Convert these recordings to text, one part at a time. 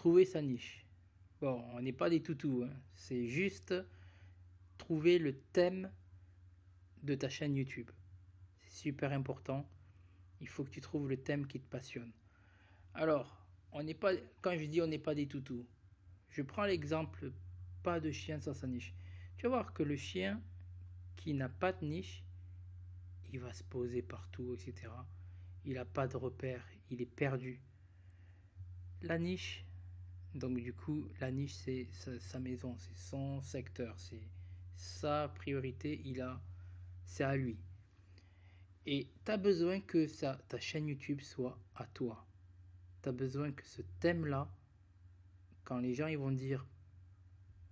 trouver sa niche. Bon, on n'est pas des toutous, hein. c'est juste trouver le thème de ta chaîne YouTube. C'est super important. Il faut que tu trouves le thème qui te passionne. Alors, on n'est pas, quand je dis on n'est pas des toutous, je prends l'exemple pas de chien sans sa niche. Tu vas voir que le chien qui n'a pas de niche, il va se poser partout, etc. Il n'a pas de repère, il est perdu. La niche, donc du coup, la niche, c'est sa, maison, c'est son secteur, c'est sa priorité, il a, c'est à lui. Et tu as besoin que ça, ta chaîne YouTube soit à toi. Tu as besoin que ce thème-là, quand les gens ils vont dire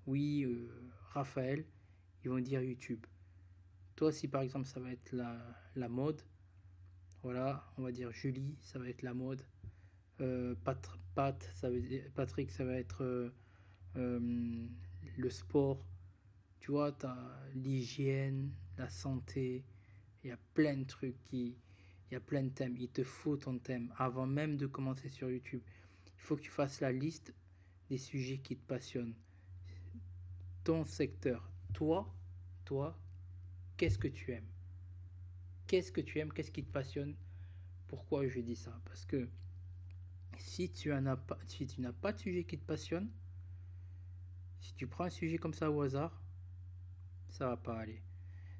oui, euh, Raphaël, ils vont dire YouTube. Toi, si par exemple ça va être la, la mode, voilà, on va dire Julie, ça va être la mode. Euh, Pat, dire, Patrick, ça va être euh, euh, le sport. Tu vois, tu as l'hygiène, la santé. Il y a plein de trucs qui. Il y a plein de thèmes. Il te faut ton thème avant même de commencer sur YouTube. Il faut que tu fasses la liste des sujets qui te passionnent. Ton secteur. Toi, toi, qu'est-ce que tu aimes? Qu'est-ce que tu aimes? Qu'est-ce qui te passionne? Pourquoi je dis ça? Parce que si tu n'as pas, de sujet qui te passionne, si tu prends un sujet comme ça au hasard, ça va pas aller.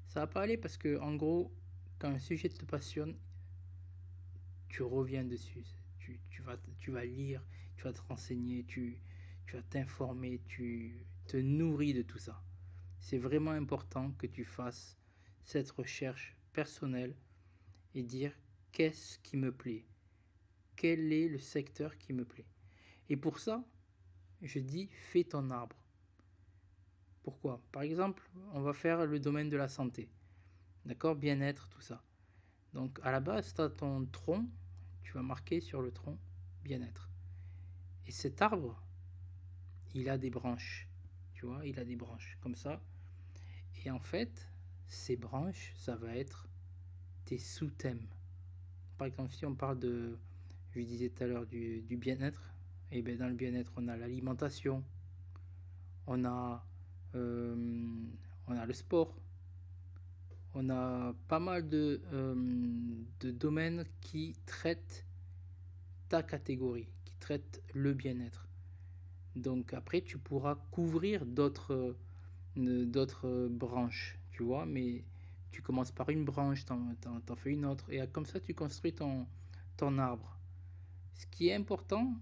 Ça va pas aller parce que en gros, quand un sujet te passionne, tu reviens dessus. Tu, tu, vas, tu vas lire, tu vas te renseigner, tu, tu vas t'informer, tu te nourris de tout ça. C'est vraiment important que tu fasses cette recherche personnelle et dire qu'est-ce qui me plaît, quel est le secteur qui me plaît. Et pour ça, je dis fais ton arbre. Pourquoi? Par exemple, on va faire le domaine de la santé. D'accord? Bien-être, tout ça. Donc à la base, tu as ton tronc, tu vas marquer sur le tronc bien-être. Et cet arbre, il a des branches. Tu vois, il a des branches comme ça. Et en fait, ces branches, ça va être tes sous-thèmes. Par exemple, si on parle de je disais tout à l'heure du, bien-être, et bien dans le bien-être, on a l'alimentation, on a, euh, on a le sport, on a pas mal de, euh, de domaines qui traitent ta catégorie, qui traitent le bien-être. Donc après, tu pourras couvrir d'autres euh, d'autres branches, tu vois, mais tu commences par une branche, t'en, en fais une autre, et comme ça, tu construis ton, ton arbre. Ce qui est important,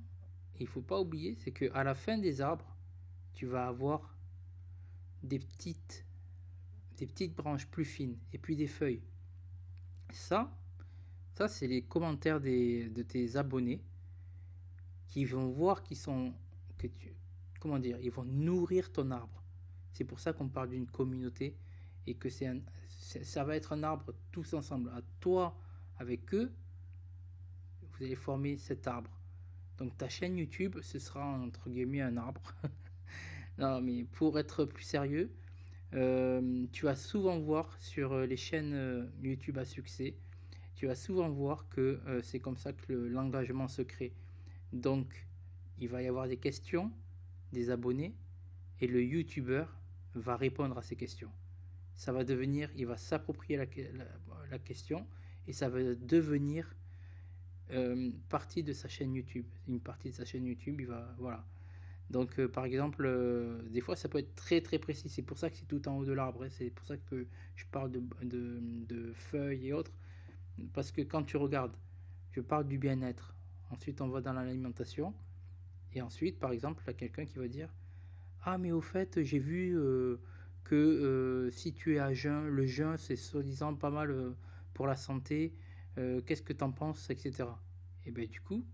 il faut pas oublier, c'est que à la fin des arbres, tu vas avoir des petites, branches plus fines et puis des feuilles. Ça, ça c'est les commentaires de tes abonnés qui vont voir qu'ils sont que tu comment dire, ils vont nourrir ton arbre. C'est pour ça qu'on parle d'une communauté et que ça va être un arbre tous ensemble. À toi avec eux, vous allez former cet arbre. Donc ta chaîne YouTube, ce sera entre guillemets un arbre. non, mais pour être plus sérieux, euh, tu vas souvent voir sur euh, les chaînes euh, YouTube à succès, tu vas souvent voir que c'est comme ça que l'engagement se crée. Donc, il va y avoir des questions des abonnés et le YouTuber va répondre à ces questions. Ça va devenir, il va s'approprier la, question et ça va devenir euh, partie de sa chaîne YouTube. Une partie de sa chaîne YouTube, il va. Voilà. Donc, euh, par exemple, euh, des fois, ça peut être très très précis. C'est pour ça que c'est tout en haut de l'arbre. Hein. C'est pour ça que je parle de, de, de, feuilles et autres. Parce que quand tu regardes, je parle du bien-être. Ensuite, on va dans l'alimentation. Et ensuite, par exemple, il y a quelqu'un qui va dire Ah, mais au fait, j'ai vu que si tu es à jeun, le jeûne, c'est soi-disant pas mal pour la santé. Qu'est-ce que tu en penses, etc. Et bien du coup,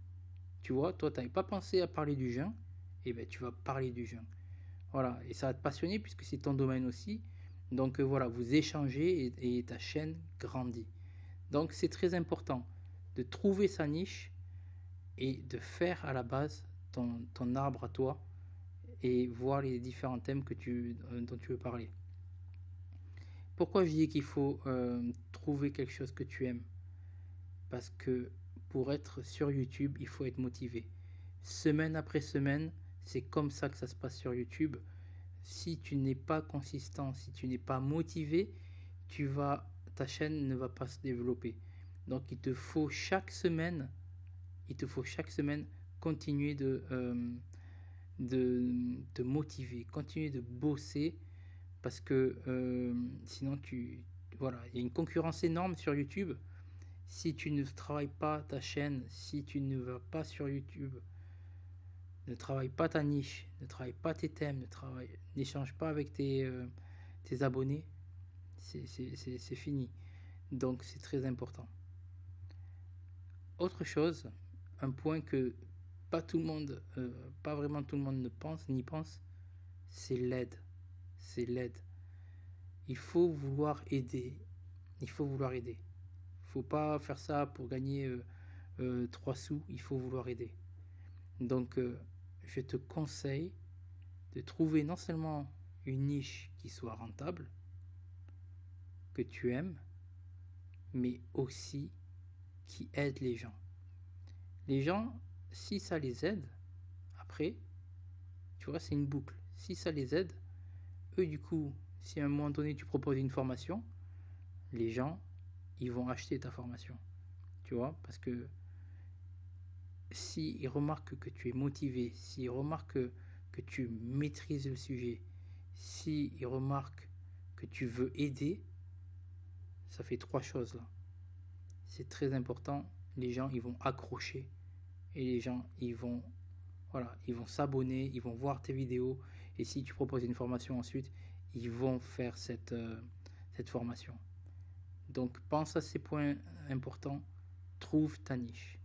tu vois, toi, tu n'avais pas pensé à parler du jeûne, et bien tu vas parler du jeûne. Voilà, et ça va te passionner puisque c'est ton domaine aussi. Donc euh, voilà, vous échangez et, ta chaîne grandit. Donc c'est très important de trouver sa niche et de faire à la base ton, arbre à toi et voir les différents thèmes que tu, euh, dont tu veux parler. Pourquoi je dis qu'il faut trouver quelque chose que tu aimes? Parce que pour être sur YouTube, il faut être motivé. semaine après semaine. C'est comme ça que ça se passe sur YouTube. Si tu n'es pas consistant, si tu n'es pas motivé, tu vas, ta chaîne ne va pas se développer. Donc il te faut chaque semaine, il te faut chaque semaine continuer de, euh, de te motiver, continuer de bosser parce que euh, sinon tu voilà, il y a une concurrence énorme sur YouTube. Si tu ne travailles pas ta chaîne, si tu ne vas pas sur YouTube, ne travaille pas ta niche, ne travaille pas tes thèmes, n'échange pas avec tes, euh, abonnés, c'est fini. Donc c'est très important. Autre chose, un point que pas tout le monde, euh, pas vraiment tout le monde ne pense, n'y pense, c'est l'aide. C'est l'aide. Il faut vouloir aider. Il faut vouloir aider. Faut pas faire ça pour gagner euh, euh, trois sous. Il faut vouloir aider. Donc, je te conseille de trouver non seulement une niche qui soit rentable, que tu aimes, mais aussi qui aide les gens. Les gens, si ça les aide, après, tu vois, c'est une boucle. Si ça les aide, eux, du coup, si à un moment donné tu proposes une formation, les gens, ils vont acheter ta formation. Tu vois, parce que s'ils remarquent que tu es motivé, s'ils remarquent que tu maîtrises le sujet, s'ils remarquent que tu veux aider, ça fait trois choses là. C'est très important. Les gens, ils vont accrocher et les gens, ils vont, voilà, ils vont s'abonner, ils vont voir tes vidéos. Et si tu proposes une formation ensuite, ils vont faire cette, euh, cette formation. Donc pense à ces points importants. Trouve ta niche.